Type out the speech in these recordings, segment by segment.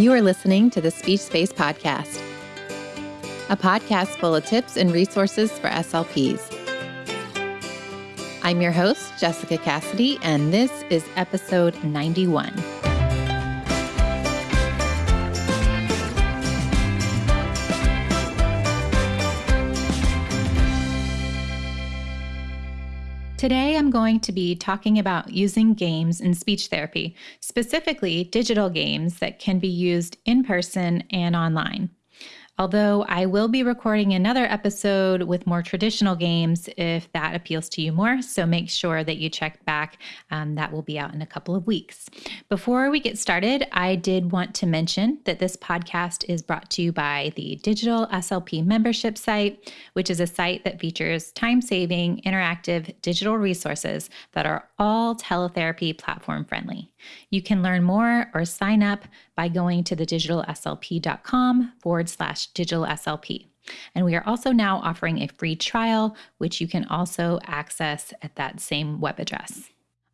You are listening to the Speech Space Podcast, a podcast full of tips and resources for SLPs. I'm your host, Jessica Cassidy, and this is episode 91. Today, I'm going to be talking about using games in speech therapy, specifically digital games that can be used in person and online. Although I will be recording another episode with more traditional games if that appeals to you more. So make sure that you check back. Um, that will be out in a couple of weeks. Before we get started, I did want to mention that this podcast is brought to you by the Digital SLP membership site, which is a site that features time saving, interactive digital resources that are all teletherapy platform friendly. You can learn more or sign up by going to thedigitalslp.com forward slash digitalslp. And we are also now offering a free trial, which you can also access at that same web address.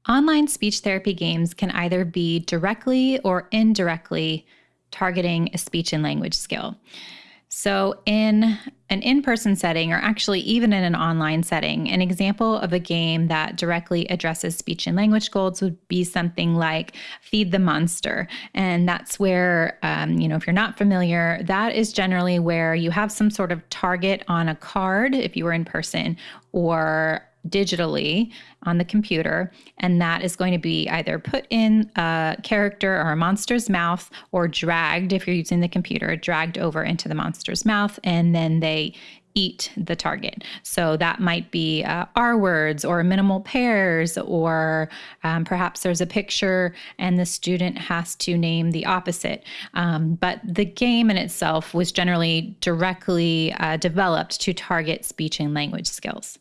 Online speech therapy games can either be directly or indirectly targeting a speech and language skill. So, in an in person setting, or actually even in an online setting, an example of a game that directly addresses speech and language goals would be something like Feed the Monster. And that's where, um, you know, if you're not familiar, that is generally where you have some sort of target on a card if you were in person, or digitally on the computer, and that is going to be either put in a character or a monster's mouth or dragged, if you're using the computer, dragged over into the monster's mouth, and then they eat the target. So that might be uh, R words or minimal pairs, or um, perhaps there's a picture and the student has to name the opposite. Um, but the game in itself was generally directly uh, developed to target speech and language skills.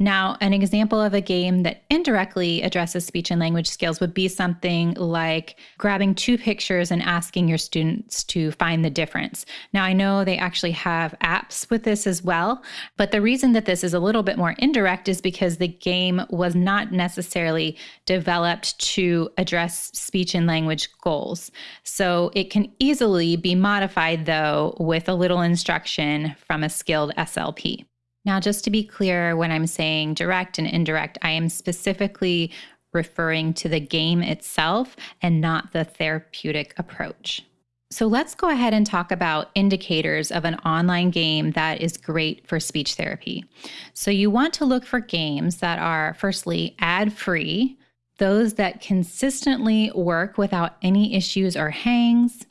Now, an example of a game that indirectly addresses speech and language skills would be something like grabbing two pictures and asking your students to find the difference. Now, I know they actually have apps with this as well, but the reason that this is a little bit more indirect is because the game was not necessarily developed to address speech and language goals. So it can easily be modified, though, with a little instruction from a skilled SLP. Now, just to be clear, when I'm saying direct and indirect, I am specifically referring to the game itself and not the therapeutic approach. So let's go ahead and talk about indicators of an online game that is great for speech therapy. So you want to look for games that are, firstly, ad free, those that consistently work without any issues or hangs,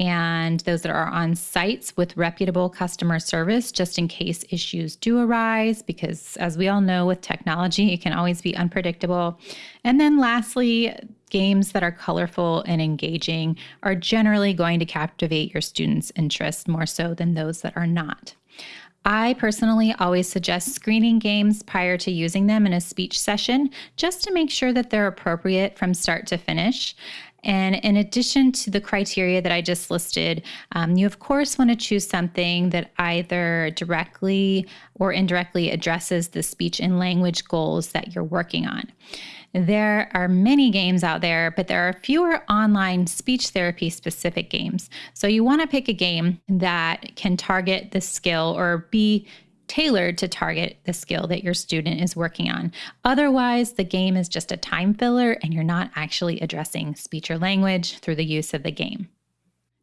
and those that are on sites with reputable customer service just in case issues do arise, because as we all know with technology, it can always be unpredictable. And then lastly, games that are colorful and engaging are generally going to captivate your students' interest more so than those that are not. I personally always suggest screening games prior to using them in a speech session just to make sure that they're appropriate from start to finish. And in addition to the criteria that I just listed, um, you of course want to choose something that either directly or indirectly addresses the speech and language goals that you're working on. There are many games out there, but there are fewer online speech therapy specific games. So you want to pick a game that can target the skill or be tailored to target the skill that your student is working on. Otherwise, the game is just a time filler and you're not actually addressing speech or language through the use of the game.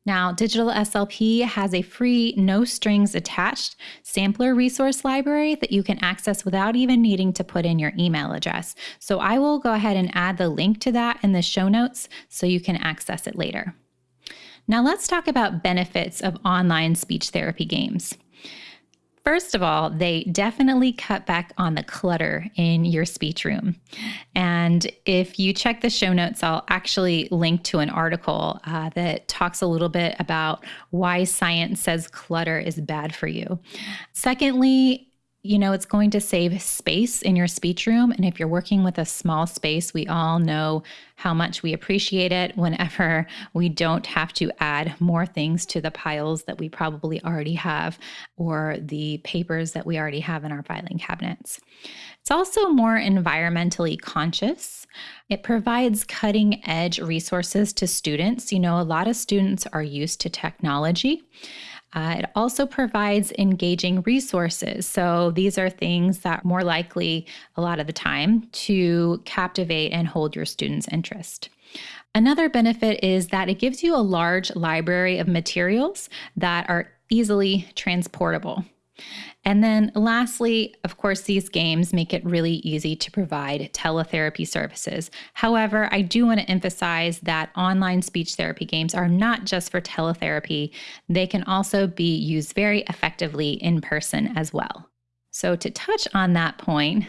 Now, Digital SLP has a free, no strings attached sampler resource library that you can access without even needing to put in your email address. So I will go ahead and add the link to that in the show notes so you can access it later. Now, let's talk about benefits of online speech therapy games. First of all, they definitely cut back on the clutter in your speech room. And if you check the show notes, I'll actually link to an article uh, that talks a little bit about why science says clutter is bad for you. Secondly, you know, it's going to save space in your speech room. And if you're working with a small space, we all know how much we appreciate it whenever we don't have to add more things to the piles that we probably already have or the papers that we already have in our filing cabinets. It's also more environmentally conscious. It provides cutting edge resources to students. You know, a lot of students are used to technology. Uh, it also provides engaging resources. So these are things that more likely a lot of the time to captivate and hold your students' interest. Another benefit is that it gives you a large library of materials that are easily transportable. And then lastly, of course, these games make it really easy to provide teletherapy services. However, I do want to emphasize that online speech therapy games are not just for teletherapy, they can also be used very effectively in person as well. So, to touch on that point,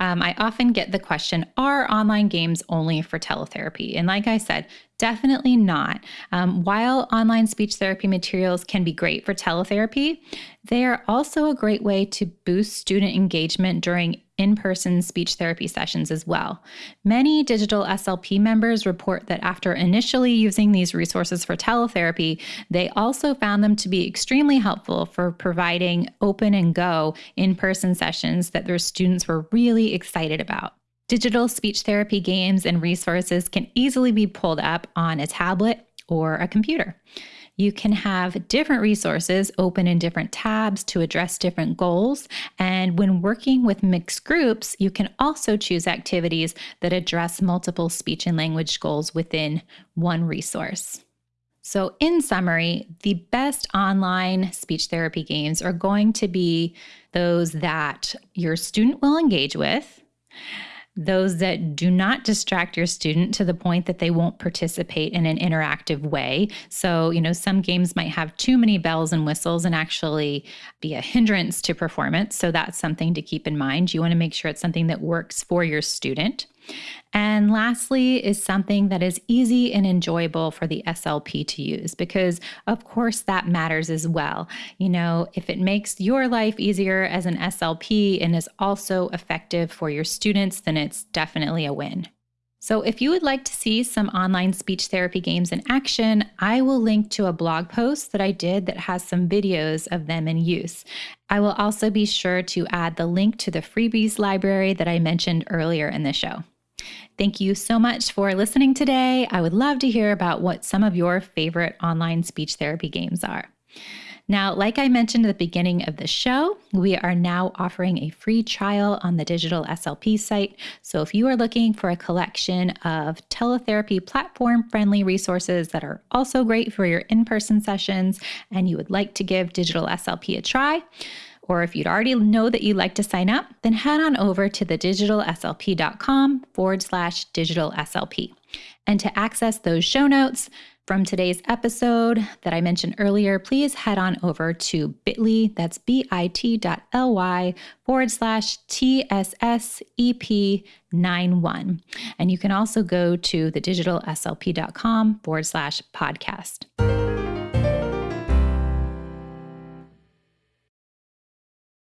um, I often get the question Are online games only for teletherapy? And like I said, definitely not. Um, while online speech therapy materials can be great for teletherapy, they are also a great way to boost student engagement during in person speech therapy sessions as well. Many digital SLP members report that after initially using these resources for teletherapy, they also found them to be extremely helpful for providing open and go in person sessions that their students were really excited about. Digital speech therapy games and resources can easily be pulled up on a tablet or a computer. You can have different resources open in different tabs to address different goals. And when working with mixed groups, you can also choose activities that address multiple speech and language goals within one resource. So, in summary, the best online speech therapy games are going to be those that your student will engage with those that do not distract your student to the point that they won't participate in an interactive way. So, you know, some games might have too many bells and whistles and actually be a hindrance to performance. So, that's something to keep in mind. You want to make sure it's something that works for your student. And lastly, is something that is easy and enjoyable for the SLP to use, because of course that matters as well. You know, if it makes your life easier as an SLP and is also effective for your students, then it's definitely a win. So, if you would like to see some online speech therapy games in action, I will link to a blog post that I did that has some videos of them in use. I will also be sure to add the link to the freebies library that I mentioned earlier in the show. Thank you so much for listening today. I would love to hear about what some of your favorite online speech therapy games are. Now, like I mentioned at the beginning of the show, we are now offering a free trial on the Digital SLP site. So if you are looking for a collection of teletherapy platform friendly resources that are also great for your in person sessions and you would like to give Digital SLP a try, or if you'd already know that you'd like to sign up, then head on over to thedigitalslp.com forward slash digital SLP. And to access those show notes from today's episode that I mentioned earlier, please head on over to bit.ly, that's bit.ly forward slash TSSEP91. And you can also go to thedigitalslp.com forward slash podcast.